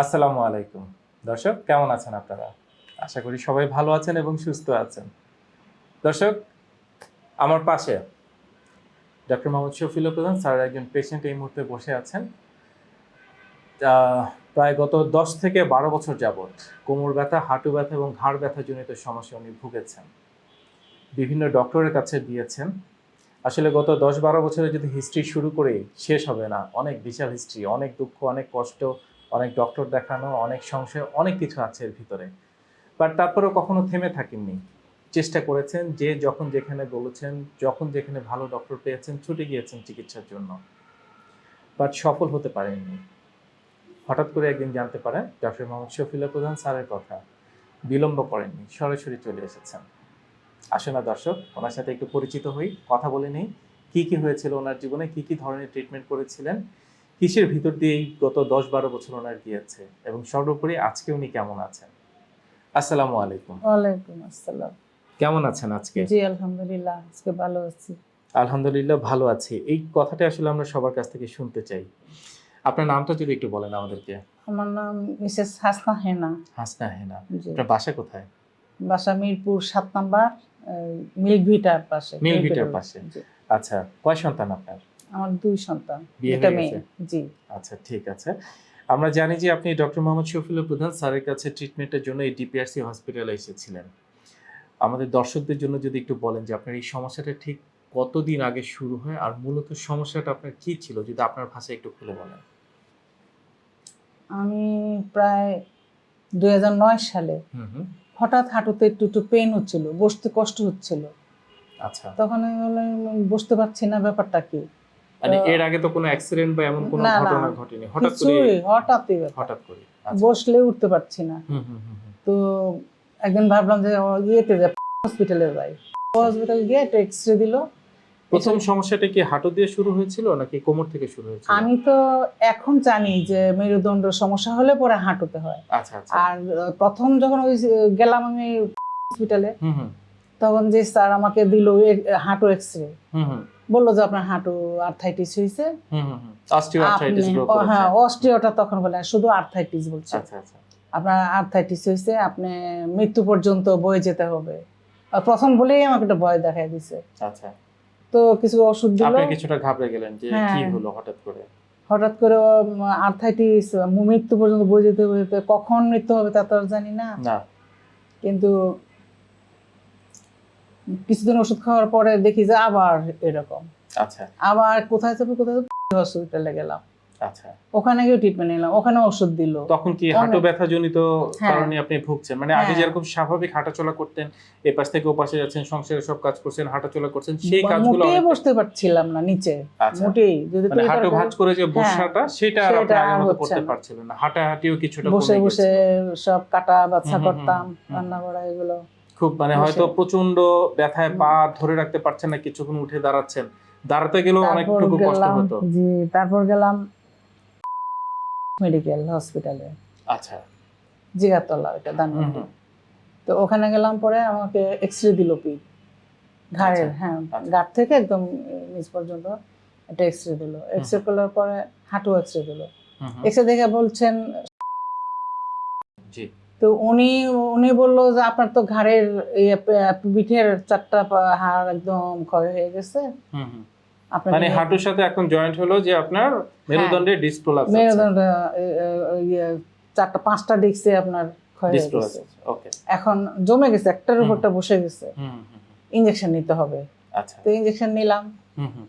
আসসালামু আলাইকুম। দর্শক, কেমন আছেন আপনারা? আশা করি সবাই ভালো আছেন এবং সুস্থ আছেন। দর্শক, আমার পাশে ডক্টর মোহাম্মদ শফিল প্রধান, স্যার একজন পেশেন্ট এই মুহূর্তে বসে আছেন। প্রায় গত দশ থেকে বারো বছর যাবৎ কোমর ব্যথা, হাঁটু ব্যথা এবং ঘাড় ব্যথা জনিত সমস্যা উনি ভুগেছেন। বিভিন্ন ডক্টরের কাছে দিয়েছেন। আসলে গত দশ বারো বছরে যদি হিস্ট্রি শুরু করে শেষ হবে না, অনেক বিশাল হিস্ট্রি অনেক দুঃখ, অনেক কষ্ট অনেক ডক্টর দেখানো, অনেক সংশয়, অনেক কিছু আছে এর ভিতরে। বাট তারপরেও কখনো থেমে থাকেননি। চেষ্টা করেছেন যে যখন যেখানে বলেছেন, যখন যেখানে ভালো ডক্টর পেয়েছেন, ছুটে গিয়েছেন চিকিৎসার জন্য। বাট সফল হতে পারেননি। হঠাৎ করে একদিন জানতে পারেন ডক্টর মোহাম্মদ শফিলা প্রধান স্যারের কথা। বিলম্ব করেননি, সরাসরি চলে এসেছেন। আসে না দর্শক, ওনার সাথে একটু পরিচিত হই, কথা বলে নেই। কি কি হয়েছিল ওনার জীবনে, কি কি ধরনের ট্রিটমেন্ট করেছিলেন? কিসের ভিতর দিয়ে এই গত দশ বারো বছর ওনার গিয়েছে? এবং সর্বোপরি আজকে উনি কেমন আছেন? আসসালামু আলাইকুম। ওয়ালাইকুম আসসালাম। কেমন আছেন আজকে? জি আলহামদুলিল্লাহ আজকে ভালো আছি। আলহামদুলিল্লাহ ভালো আছি। এই কথাটা আসলে আমরা সবার কাছ থেকে শুনতে চাই। আপনার নামটা যদি একটু বলেন আমাদেরকে। আমার নাম মিসেস হাসনা হেনা। হাসনা হেনা। আপনার বাসা কোথায়? বাসা মিরপুর সাত নাম্বার মিল্ক ভিটার পাশে। মিল্ক মিল্ক ভিটার ভিটার পাশে। আচ্ছা কয় সন্তান আপনার? আমার দুই সন্তান এটা মেয়ে। জি। আচ্ছা ঠিক আছে। আমরা জানি যে আপনি ডক্টর মোহাম্মদ শফিউল প্রধান স্যারের কাছে ট্রিটমেন্টের জন্য এই ডিপিআরসি হসপিটালে এসেছিলেন। আমাদের দর্শকদের জন্য যদি একটু বলেন যে আপনার এই সমস্যাটা ঠিক কতদিন আগে শুরু হয় আর মূলত সমস্যাটা আপনার কি ছিল? যদি আপনার ভাষায় একটু খুলে বলেন। আমি প্রায় দুই হাজার নয় সালে হঠাৎ হাঁটুতে একটু একটু পেন হচ্ছিল বসতে কষ্ট হচ্ছিল। আচ্ছা। তখন আমি বললাম বসতে পারছি না ব্যাপারটা কি? মানে এর আগে তো কোনো অ্যাক্সিডেন্ট বা এমন কোনো। ঘটনা ঘটেনি। হঠাৎ করে হঠাৎই হঠাৎ করে। আচ্ছা। বসলে উঠতে পারছি না। তো একদিন ভাবলাম যে ইয়েতে যাই হসপিটালে যাই। হসপিটাল গিয়ে একটা এক্স রে দিল। প্রথম সমস্যাটা কি হাঁটু দিয়ে শুরু হয়েছিল নাকি কোমর থেকে শুরু হয়েছিল? আমি তো এখন জানি যে মেরুদণ্ড সমস্যা হলে পরে হাঁটুতে হয়। আচ্ছা আচ্ছা। আর প্রথম যখন ওই গেলাম আমি হসপিটালে তখন যে স্যার আমাকে দিল হাঁটু এক্স রে হুম হুম। বলল যে আপনার হাঁটু আর্থাইটিস হয়েছে হ্যাঁ অস্টিওটা তখন বলে শুধু আর্থাইটিস বলছে। আচ্ছা আচ্ছা। আপনার আর্থাইটিস হয়েছে আপনি মৃত্যু পর্যন্ত বয়ে যেতে হবে। প্রথম বলেই আমাকে একটা ভয় দেখাই দিছে। আচ্ছা। তো কিছু ওষুধ দিল। আপনি কিছুটা ঘাবড়ে গেলেন যে হ্যাঁ। কি হলো হঠাৎ করে? হঠাৎ করে আর্থাইটিস মৃত্যু পর্যন্ত বয়ে যেতে যেতে কখন মৃত্যু হবে তা তো আর জানি না। কিন্তু কিছুদিন ওষুধ খাওয়ার পরে দেখি যে আবার এরকম। আচ্ছা। আবার কোথায় যাব কোথায় হসপিটালে গেলাম। আচ্ছা। ওখানে গিয়ে ট্রিটমেন্ট নিলাম ওখানে ওষুধ দিল। তখন কি অনেক- হাঁটু ব্যথা জনিত হ্যাঁ। কারণে আপনি ভুগছেন? মানে আগে হ্যাঁ। যেরকম স্বাভাবিক হাঁটাচলা করতেন পাশ থেকে ও পাশে যাচ্ছেন সংসারে সব কাজ করছেন হাঁটাচলা করছেন সেই কাজগুলো মোটেই অনেকটা- বসতে পারছিলাম না নিচে। আচ্ছা। মোটেই যদি মানে হাঁটু ভাঁজ করে যে বসাটা সেটা আর আপনি আগের মতো করতে না। পারছিলেন না। হাঁটাহাঁটিও কিছুটা বসে বসে সব কাটা বাচ্চা করতাম রান্না করা এগুলো। খুব মানে হয়তো প্রচণ্ড ব্যথায় পা ধরে রাখতে পারছেন না কিছুক্ষণ উঠে দাঁড়াচ্ছেন। দাঁড়াতে গেলেও অনেকটুকু কষ্ট হতো। জি তারপর গেলাম মেডিকেল হসপিটালে। আচ্ছা। জিগাতলা দানমন্ডি হুম। তো ওখানে গেলাম পরে আমাকে এক্স রে দিল পি ঘাড়ের আচ্ছা, হ্যাঁ আচ্ছা। ঘাট থেকে একদম নিচ পর্যন্ত একটা এক্স রে দিল। এক্স রে করার পরে হাঁটু এক্স রে দিল। হুম, হুম। এক্স রে দেখে বলছেন জি। তো উনি উনি বলল যে আপনার তো ঘাড়ের ইয়ে, পিঠের চারটা হাড় একদম ক্ষয় হয়ে গেছে। মানে হাঁটুর সাথে এখন জয়েন্ট হলো যে আপনার ডিসপ্রোলাপস মেরুদণ্ড এ, এ, ইয়ে চারটা পাঁচটা ডিস্কে আপনার ক্ষয় হয়ে গেছে। এখন জমে গেছে একটার উপরটা বসে গেছে। হুম হুম, হুম। ইঞ্জেকশন নিতে হবে। আচ্ছা। তো ইঞ্জেকশন নিলাম। হুম হুম।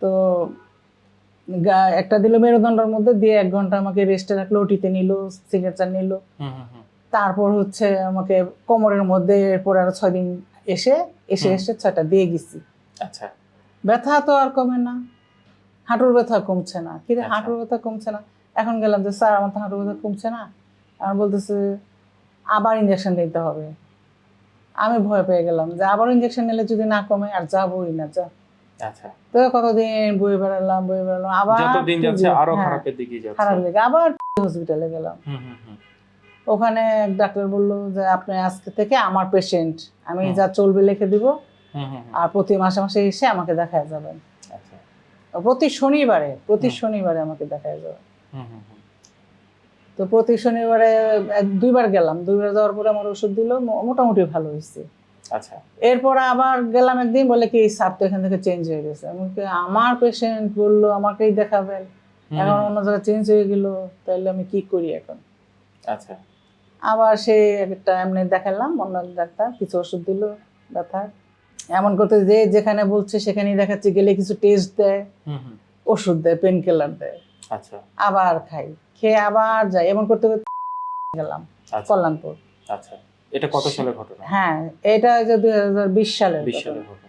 তো একটা দিল মেরুদণ্ডের মধ্যে দিয়ে এক ঘণ্টা আমাকে রেস্টে রাখল ওটিতে নিল সিগনেচার নিল। তারপর হচ্ছে আমাকে কোমরের মধ্যে এরপর আরও ছয় দিন এসে এসে এসে ছয়টা দিয়ে গেছি। আচ্ছা। ব্যথা তো আর কমে না। হাঁটুর ব্যথা কমছে না। কিন্তু আচ্ছা। হাঁটুর ব্যথা কমছে না? এখন গেলাম যে স্যার আমার তো হাঁটুর ব্যথা কমছে না। আর বলতেছে আবার ইঞ্জেকশন নিতে হবে। আমি ভয় পেয়ে গেলাম যে আবার ইঞ্জেকশন নিলে যদি না কমে আর যাবোই না যা। আচ্ছা। তো কতদিন বই বেড়ালাম বই বেড়ালাম আবার যত যাচ্ছে আরও খারাপের দিকে যাচ্ছে। খারাপ লেগে আবার হসপিটালে গেলাম। হুম হুম হুম। ওখানে ডাক্তার বলল যে আপনি আজকে থেকে আমার পেশেন্ট আমি যা চলবে লিখে দিব। আর প্রতি মাসে মাসে এসে আমাকে দেখা যাবেন। আচ্ছা। প্রতি শনিবারে প্রতি শনিবারে আমাকে দেখা হুম। তো প্রতি শনিবারে দুইবার গেলাম। দুইবার যাওয়ার পরে আমার ওষুধ দিল। মোটামুটি ভালো হয়েছে। আচ্ছা। এরপর আবার গেলাম একদিন বলে কি স্যার তো এখান থেকে চেঞ্জ হয়ে গেছে। আমার পেশেন্ট বলল আমাকেই দেখাবেন। এখন অন্য জায়গায় চেঞ্জ হয়ে গেল তাহলে আমি কি করি এখন? আচ্ছা। আবার সে একটা এমনি দেখালাম অন্য ডাক্তার কিছু ওষুধ দিল ব্যথার এমন করতে যে যেখানে বলছে সেখানেই দেখাচ্ছে গেলে কিছু টেস্ট দেয় ওষুধ দেয় পেন কিলার দেয়। আচ্ছা। আবার খাই। খেয়ে আবার যাই। এমন করতে করতে গেলাম আচ্ছা। কল্যাণপুর। আচ্ছা। এটা কত সালের ঘটনা হ্যাঁ এটা যে দুই হাজার বিশ সালের বিশ ঘটনা। সালের ঘটনা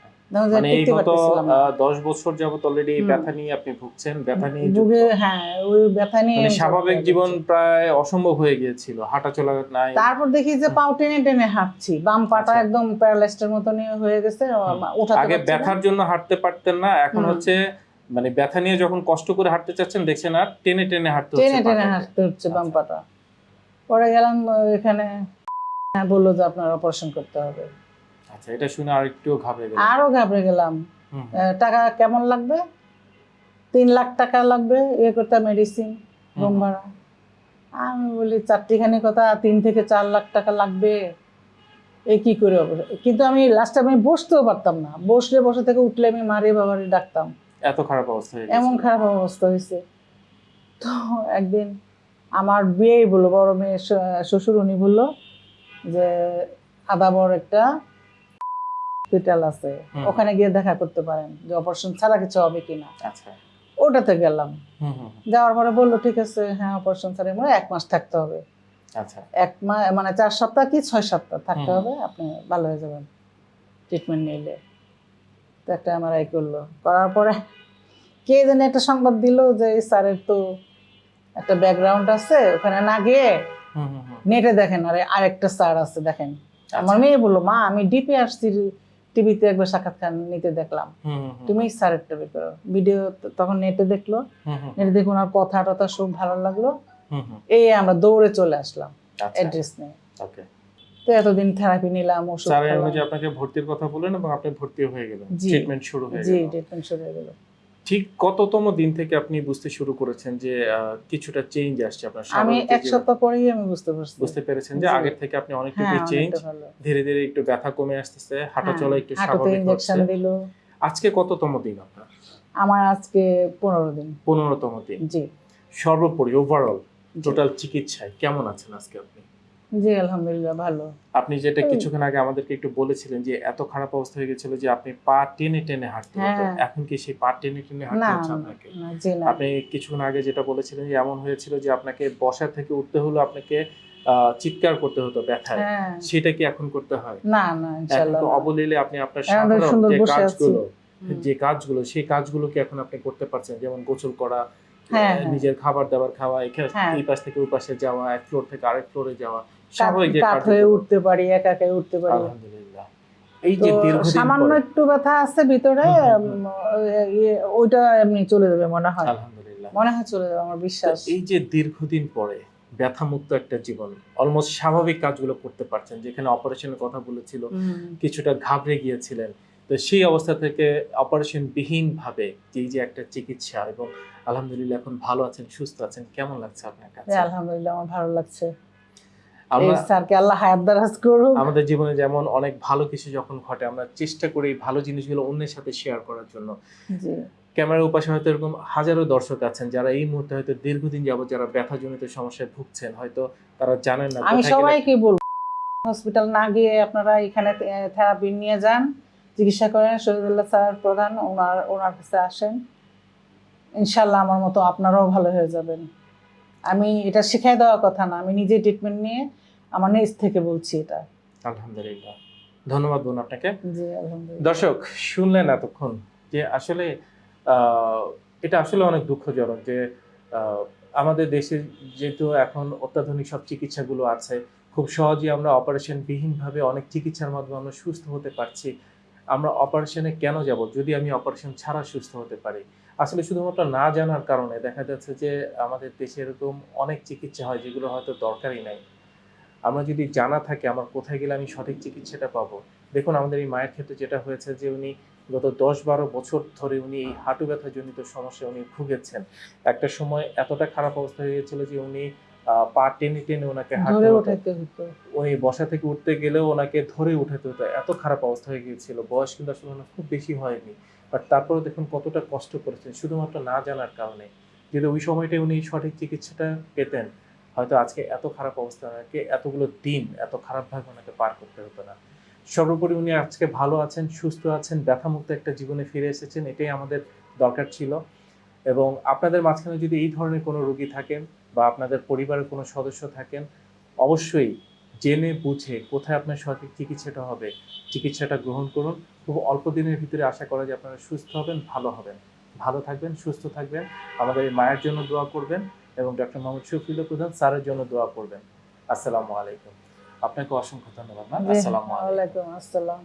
মানে এই গত পারতেছিলাম না। আহ, দশ বছর যাবত অলরেডি ব্যথা নিয়ে আপনি ভুগছেন ব্যথা নিয়ে যুক্ত। হ্যাঁ ওই ব্যথা নিয়ে মানে স্বাভাবিক জীবন প্রায় অসম্ভব হয়ে গিয়েছিল হাঁটা চলা নাই তারপর দেখি যে পাও টেনে টেনে হাঁটছি বাম পাটা আচ্ছা। একদম প্যারালাইজডের মতো নিয়ে হয়ে গেছে ওঠাতে আগে ব্যথার জন্য হাঁটতে পারতেন না এখন হচ্ছে মানে ব্যথা নিয়ে যখন কষ্ট করে হাঁটতে চাচ্ছেন দেখছেন আর টেনে টেনে হাঁটতে টেনে হচ্ছে টেনে। হাঁটতে হচ্ছে বাম আচ্ছা। পাটা পরে গেলাম এখানে হ্যাঁ, বলল যে আপনার অপারেশন করতে হবে। আচ্ছা এটা শুনে আর একটু ঘাবড়ে গেল আরও ঘাবড়ে গেলাম। টাকা কেমন লাগবে? তিন লাখ টাকা লাগবে ইয়ে করতে মেডিসিন রুম ভাড়া। আমি বলি চারটিখানি কথা তিন থেকে চার লাখ টাকা লাগবে। এ কি করে কিন্তু আমি লাস্টে আমি বসতেও পারতাম না। বসলে বসে থেকে উঠলে আমি মারি বাবারি ডাকতাম। এত খারাপ অবস্থা এমন খারাপ অবস্থা হয়েছে। তো একদিন আমার বিয়েই বলল বড় মেয়ে শ্বশুর উনি বলল যে আদাবর একটা হসপিটাল আছে। ওখানে গিয়ে দেখা করতে পারেন যে অপারেশন ছাড়া কিছু হবে কিনা। আচ্ছা। ওটাতে গেলাম। যাওয়ার পরে বলল ঠিক আছে হ্যাঁ অপারেশন ছাড়া মানে এক মাস থাকতে হবে। আচ্ছা। এক মাস মানে চার সপ্তাহ কি ছয় সপ্তাহ থাকতে হবে? আপনি ভালো হয়ে যাবেন। ট্রিটমেন্ট নিলে। তো একটা এমআরআই করল। করার পরে কে জানি একটা সংবাদ দিল যে স্যারের তো একটা ব্যাকগ্রাউন্ড আছে ওখানে না গিয়ে। নেটে দেখেন আরে আরেকটা স্যার আছে দেখেন। আমার আচ্ছা। মেয়ে বলল মা আমি ডিপি আসছি টিভিতে একবার সাক্ষাৎকার নিতে দেখলাম। তুমি স্যারেরটা বের করো। ভিডিও তখন নেটে দেখল। নেটে দেখে ওনার কথা টথা সব ভালো লাগল। এই আমরা দৌড়ে চলে আসলাম আচ্ছা। অ্যাড্রেস নিয়ে। তো এতদিন থেরাপি নিলাম ওষুধ অনুযায়ী আপনাকে ভর্তির কথা বললেন এবং আপনি ভর্তি হয়ে গেলেন। ট্রিটমেন্ট শুরু হয়ে জি ট্রিটমেন্ট শুরু হয়ে গেল। ঠিক কততম দিন থেকে আপনি বুঝতে শুরু করেছেন যে কিছুটা চেঞ্জ আসছে আপনার আমি এক সপ্তাহ পরেই আমি বুঝতে পারছি। বুঝতে পেরেছেন যে আগের থেকে আপনি হ্যাঁ অনেকটুকু চেঞ্জ ধীরে ধীরে একটু ব্যথা কমে আসতেছে হাঁটা হ্যাঁ, চলা একটু স্বাভাবিক হচ্ছে। আজকে কততম দিন আপনার? আমার আজকে পনেরো দিন। পনেরোতম দিন। জি। সর্বোপরি ওভারঅল টোটাল চিকিৎসায় কেমন আছেন আজকে আপনি? জি আলহামদুলিল্লাহ ভালো। আপনি যেটা কিছুক্ষণ আগে আমাদেরকে একটু বলেছিলেন যে এত খারাপ অবস্থা হয়ে গেছিল যে আপনি পা টেনে টেনে হাঁটতে হতো। হ্যাঁ। এখন কি সেই পা টেনে টেনে হাঁটতে হচ্ছে আপনাকে? আপনি কিছুক্ষণ আগে যেটা বলেছিলেন যে এমন হয়েছিল যে আপনাকে বসা থেকে উঠতে হলো আপনাকে চিৎকার করতে হতো ব্যথায়। হ্যাঁ। সেটা কি এখন করতে হয়? না না তো অবলীলে আপনি আপনার সাধারণ যে কাজগুলো যে কাজগুলো সেই কাজগুলো কি এখন আপনি করতে পারছেন? যেমন গোসল করা হ্যাঁ। নিজের খাবার দাবার খাওয়া এখানে। এই পাশ থেকে ওই পাশে যাওয়া এক ফ্লোর থেকে আরেক ফ্লোরে যাওয়া। কাত- স্বাভাবিক যে হয়ে উঠতে পারি একা একা উঠতে পারি। এই যে সামান্য একটু ব্যথা আছে ভিতরে হুম, হুম, উম, ইয়ে- ওইটা এমনি চলে যাবে মনে হয়। মনে হয় চলে যাবে আমার বিশ্বাস। এই যে দীর্ঘদিন পরে ব্যথামুক্ত একটা জীবন অলমোস্ট স্বাভাবিক কাজগুলো করতে পারছেন যেখানে অপারেশনের কথা বলেছিল কিছুটা ঘাবড়ে গিয়েছিলেন। তো সেই অবস্থা থেকে অপারেশন বিহীন ভাবে এই যে একটা চিকিৎসা এবং আলহামদুলিল্লাহ এখন ভালো আছেন সুস্থ আছেন কেমন লাগছে আপনার কাছে? আলহামদুলিল্লাহ আমার ভালো লাগছে। স্যারকে আল্লাহ হায়াত দারাজ করুক। আমাদের জীবনে যেমন অনেক ভালো কিছু যখন ঘটে আমরা চেষ্টা করি ভালো জিনিসগুলো অন্যের সাথে শেয়ার করার জন্য। জি। ক্যামেরার উপাশে হয়তো এরকম হাজারো দর্শক আছেন যারা এই মুহূর্তে হয়তো দীর্ঘদিন যাবত যারা ব্যথাজনিত সমস্যায় ভুগছেন হয়তো তারা জানেন না আমি সবাইকে বলব হসপিটাল না গিয়ে আপনারা এখানে থেরাপি নিয়ে যান চিকিৎসা করেন শহীদুল্লাহ স্যার প্রধান ওনার ওনার কাছে আসেন। ইনশাল্লাহ আমার মতো আপনারাও ভালো হয়ে যাবেন। আমি এটা শিখাই দেওয়ার কথা না আমি নিজে ট্রিটমেন্ট নিয়ে আমার নিজ থেকে বলছি এটা। আলহামদুলিল্লাহ। ধন্যবাদ বোন আপনাকে। জি আলহামদুলিল্লাহ। দর্শক শুনলেন এতক্ষণ যে আসলে এটা আসলে অনেক দুঃখজনক যে আমাদের দেশে যেহেতু এখন অত্যাধুনিক সব চিকিৎসাগুলো আছে খুব সহজেই আমরা অপারেশন বিহীনভাবে অনেক চিকিৎসার মাধ্যমে আমরা সুস্থ হতে পারছি। আমরা অপারেশনে কেন যাব? যদি আমি অপারেশন ছাড়া সুস্থ হতে পারি। আসলে শুধুমাত্র না জানার কারণে দেখা যাচ্ছে যে আমাদের দেশে এরকম অনেক চিকিৎসা হয় যেগুলো হয়তো দরকারই নাই। আমরা যদি জানা থাকে আমার কোথায় গেলে আমি সঠিক চিকিৎসাটা পাবো? দেখুন আমাদের এই মায়ের ক্ষেত্রে যেটা হয়েছে যে উনি গত দশ বারো বছর ধরে উনি এই হাঁটু ব্যথা জনিত সমস্যা উনি ভুগেছেন। একটা সময় এতটা খারাপ অবস্থা হয়ে গেছিল যে উনি আহ, পা টেনে টেনে ওনাকে হাঁটতে হতো। উনি বসা থেকে উঠতে গেলেও ওনাকে ধরে উঠাতে হতো। এত খারাপ অবস্থা হয়ে গিয়েছিল। বয়স কিন্তু আসলে খুব বেশি হয়নি। বাট তারপরেও দেখুন কতটা কষ্ট করেছেন। শুধুমাত্র না জানার কারণে। যদি ওই সময়টায় উনি সঠিক চিকিৎসাটা পেতেন, হয়তো আজকে এত খারাপ অবস্থা না ওনাকে, এতগুলো দিন, এত খারাপভাবে ওনাকে পার করতে হতো না। সর্বোপরি উনি আজকে ভালো আছেন, সুস্থ আছেন, ব্যথামুক্ত একটা জীবনে ফিরে এসেছেন, এটাই আমাদের দরকার ছিল। এবং আপনাদের মাঝখানে যদি এই ধরনের কোনো রোগী থাকেন বা আপনাদের পরিবারের কোনো সদস্য থাকেন, অবশ্যই জেনে বুঝে কোথায় আপনার সঠিক চিকিৎসাটা হবে চিকিৎসাটা গ্রহণ করুন। খুব অল্প দিনের ভিতরে আশা করা যে আপনারা সুস্থ হবেন ভালো হবেন। ভালো থাকবেন সুস্থ থাকবেন। আমাদের এই মায়ের জন্য দোয়া করবেন এবং ডক্টর মোহাম্মদ শফিল প্রধান স্যারের জন্য দোয়া করবেন। আসসালামু আলাইকুম। আপনাকে অসংখ্য ধন্যবাদ ম্যাম আসসালামু আলাইকুম। আসসালাম।